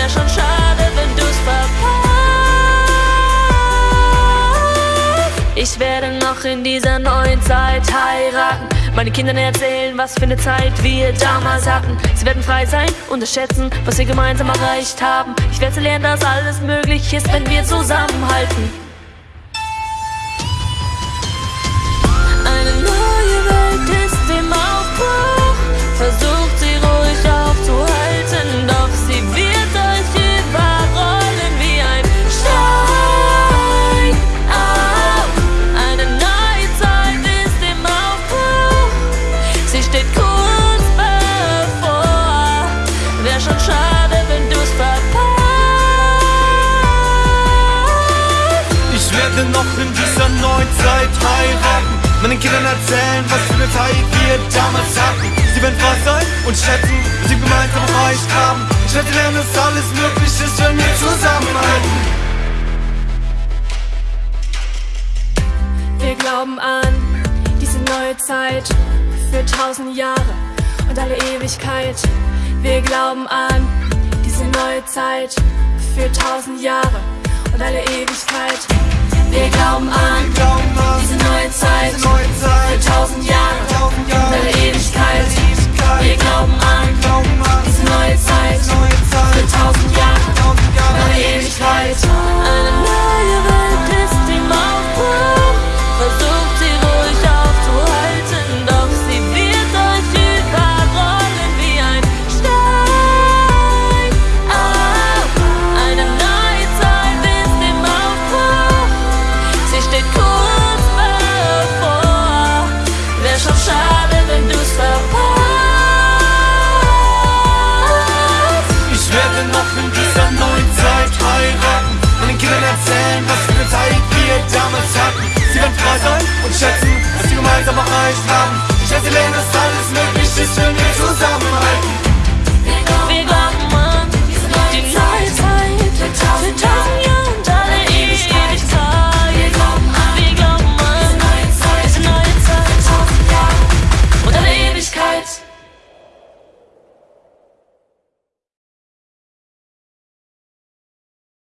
wär schon schade, wenn du's verpasst. Ich werde noch in dieser neuen Zeit heiraten. Meine Kindern erzählen, was für eine Zeit wir damals hatten. Sie werden frei sein, und schätzen, was wir gemeinsam erreicht haben. Ich werde lernen, dass alles möglich ist, wenn wir zusammenhalten. In dieser neuen Zeit heiraten. Meinen Kindern erzählen, was für eine Zeit wir damals hatten. Sie werden frei sein und schätzen, was wir gemeinsam erreicht haben. Ich werde lernen, dass alles möglich ist, wenn wir zusammenhalten. Wir glauben an diese neue Zeit für tausend Jahre und alle Ewigkeit. Wir glauben an diese neue Zeit für tausend Jahre und alle Ewigkeit. Islam Şezilerin